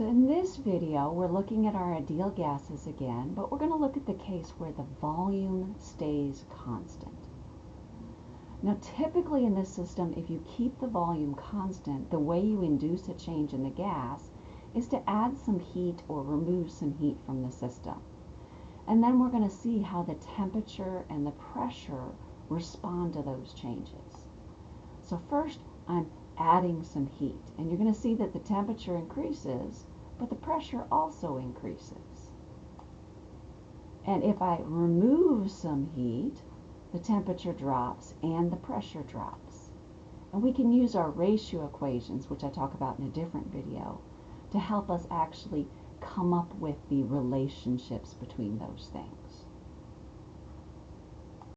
So in this video, we're looking at our ideal gases again, but we're going to look at the case where the volume stays constant. Now typically in this system, if you keep the volume constant, the way you induce a change in the gas is to add some heat or remove some heat from the system. And then we're going to see how the temperature and the pressure respond to those changes. So first, I'm adding some heat. And you're going to see that the temperature increases, but the pressure also increases. And if I remove some heat, the temperature drops and the pressure drops. And we can use our ratio equations, which I talk about in a different video, to help us actually come up with the relationships between those things.